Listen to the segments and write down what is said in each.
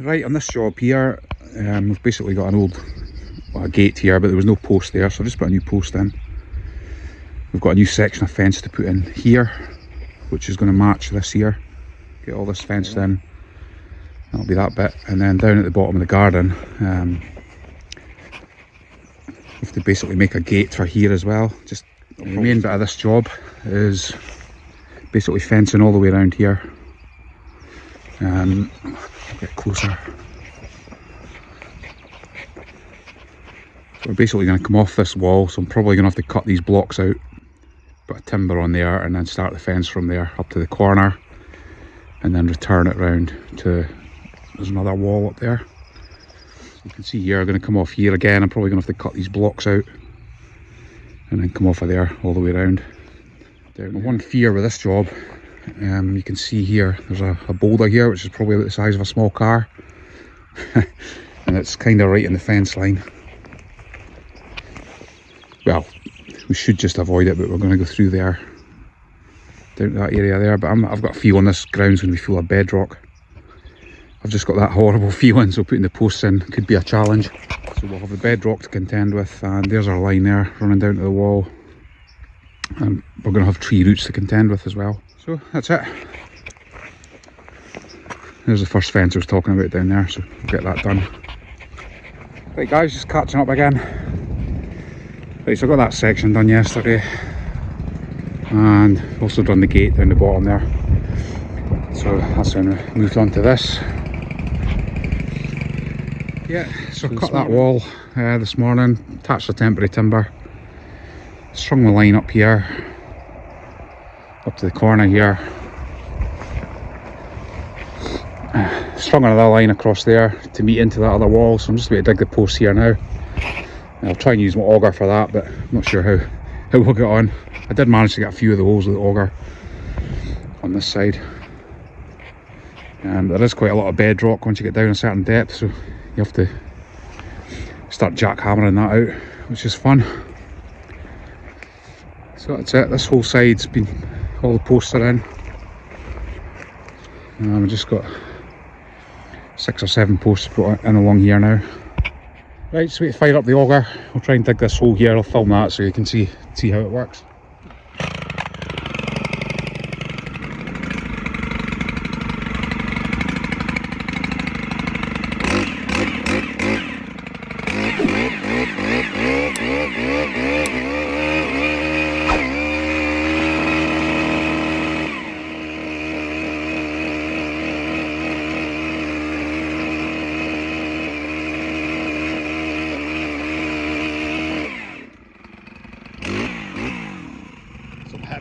Right, on this job here, um, we've basically got an old well, a gate here, but there was no post there, so I just put a new post in. We've got a new section of fence to put in here, which is going to match this here. Get all this fenced in. That'll be that bit. And then down at the bottom of the garden, um, we have to basically make a gate for here as well. Just the main bit of this job is basically fencing all the way around here. Um, get closer. So we're basically going to come off this wall, so I'm probably going to have to cut these blocks out, put a timber on there and then start the fence from there up to the corner and then return it round to, there's another wall up there. So you can see here, I'm going to come off here again, I'm probably going to have to cut these blocks out and then come off of there all the way around. Down. One fear with this job, um, you can see here, there's a, a boulder here which is probably about the size of a small car. And it's kind of right in the fence line. Well we should just avoid it but we're going to go through there down that area there but i have got a feeling this ground's going to be full of bedrock. I've just got that horrible feeling so putting the posts in could be a challenge. So we'll have the bedrock to contend with and there's our line there running down to the wall. And we're going to have tree roots to contend with as well so that's it. There's the first fence I was talking about down there so we'll get that done. Right guys just catching up again. Right, so I got that section done yesterday and also done the gate down the bottom there. So that's when we moved on to this. Yeah, so, so cut that wall uh, this morning, attached the temporary timber, strung the line up here, up to the corner here, uh, strung another line across there to meet into that other wall, so I'm just going to dig the post here now. I'll try and use my auger for that, but I'm not sure how, how we'll get on. I did manage to get a few of the holes with the auger on this side. And there is quite a lot of bedrock once you get down a certain depth, so you have to start jackhammering that out, which is fun. So that's it, this whole side's been, all the posts are in. Um, I've just got six or seven posts put in along here now. Right, so we fire up the auger. we'll try and dig this hole here. I'll film that so you can see see how it works.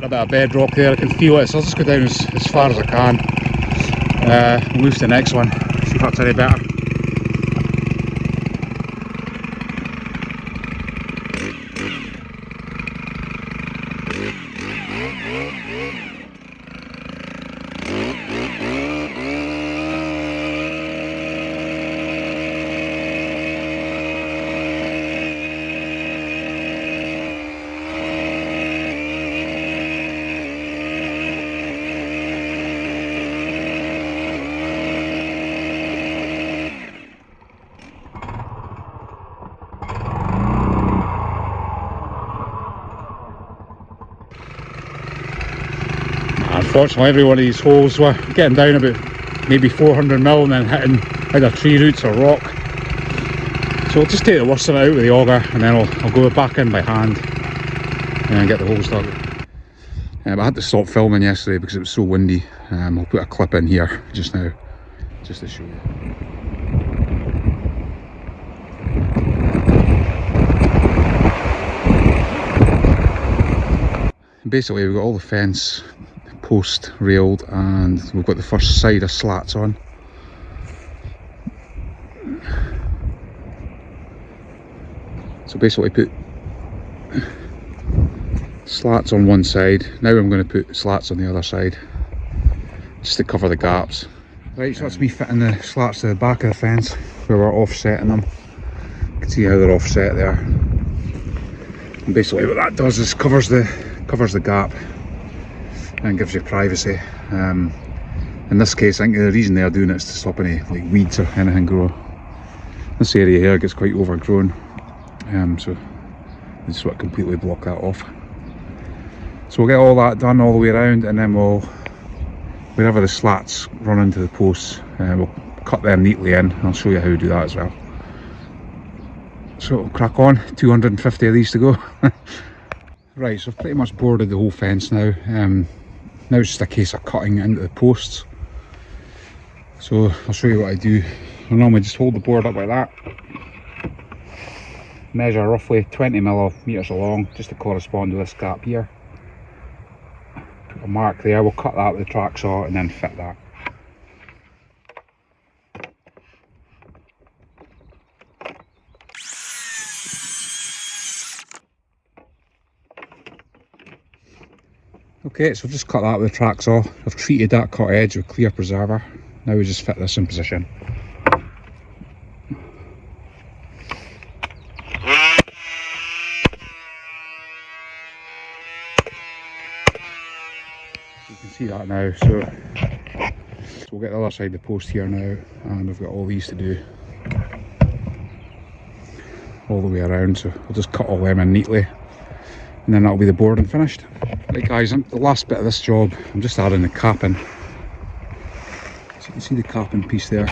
Bit of bedrock there, I can feel it, so I'll just go down as, as far as I can. Uh, move to the next one, see if that's any better. Unfortunately every one of these holes were getting down about maybe 400 mil and then hitting either tree roots or rock. So I'll just take the worst of it out with the auger and then I'll, I'll go back in by hand and get the holes dug. Um, I had to stop filming yesterday because it was so windy. Um, I'll put a clip in here just now just to show you. Basically we've got all the fence post railed and we've got the first side of slats on. So basically put slats on one side. Now I'm going to put slats on the other side just to cover the gaps. Right so that's me fitting the slats to the back of the fence where we're offsetting them. You can see how they're offset there. And basically what that does is covers the covers the gap and gives you privacy. Um, in this case I think the reason they're doing it is to stop any like weeds or anything grow. This area here gets quite overgrown um, so they just want to completely block that off. So we'll get all that done all the way around and then we'll, wherever the slats run into the posts, uh, we'll cut them neatly in. I'll show you how to do that as well. So crack on, 250 of these to go. right, so I've pretty much boarded the whole fence now. Um, now it's just a case of cutting into the posts. So I'll show you what I do. I normally just hold the board up like that. Measure roughly 20 millimetres along, just to correspond to this gap here Put a mark there, we'll cut that with the track saw and then fit that. Okay, so I've just cut that with the track saw. I've treated that cut edge with clear preserver. Now we just fit this in position. You can see that now so, so we'll get the other side of the post here now and we've got all these to do all the way around so I'll just cut all them in neatly and then that'll be the board and finished right guys the last bit of this job I'm just adding the capping so you can see the capping piece there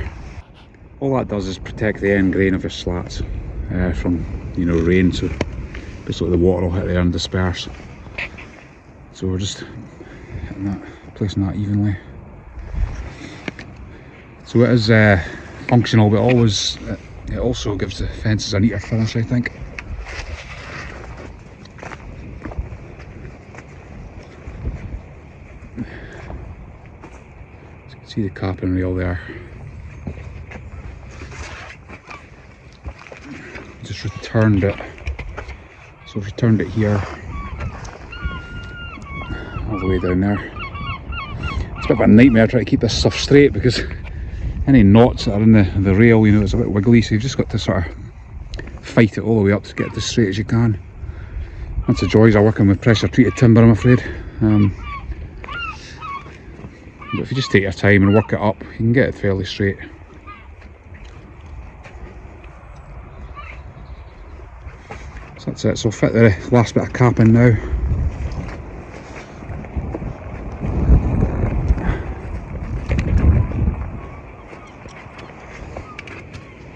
all that does is protect the end grain of your slats uh, from you know rain so basically the water will hit there and disperse so we're just hitting that placing that evenly. So it is uh, functional but always it also gives the fences a neater finish I think. So you can see the capping rail there. Just returned it. So I've returned it here all the way down there It's a bit of a nightmare trying to keep this stuff straight because any knots that are in the, the rail, you know, it's a bit wiggly, so you've just got to sort of fight it all the way up to get it as straight as you can. That's the joys of working with pressure treated timber, I'm afraid. Um, but if you just take your time and work it up, you can get it fairly straight. So that's it, so fit the last bit of cap in now.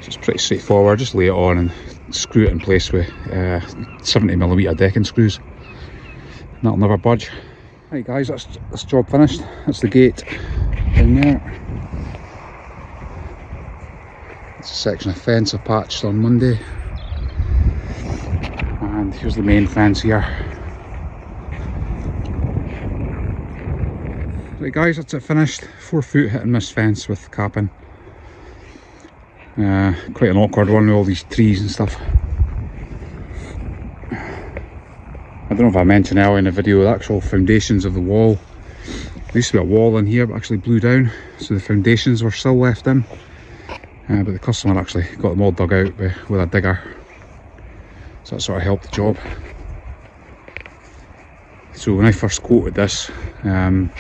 It's pretty straightforward just lay it on and screw it in place with uh, 70 millimeter decking screws and that'll never budge right guys that's this job finished. That's the gate down there. It's a section of fence I patched on Monday. And here's the main fence here. Right guys that's it finished. Four foot hit and miss fence with capping uh, quite an awkward one with all these trees and stuff. I don't know if I mentioned earlier in the video the actual foundations of the wall. There used to be a wall in here but actually blew down so the foundations were still left in. Uh, but the customer actually got them all dug out with, a digger. So that sort of helped the job. So when I first quoted this, um,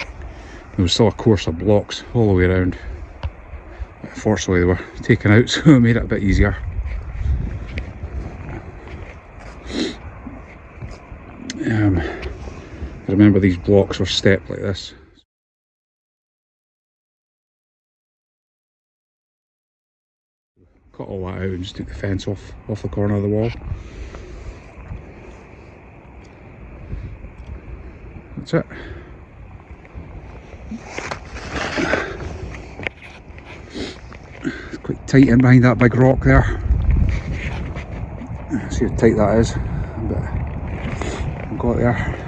there was still a course of blocks all the way around fortunately they were taken out so it made it a bit easier um, I remember these blocks were stepped like this cut all that out and just took the fence off off the corner of the wall that's it quite tight in behind that big rock there. See how tight that is. But I've got there.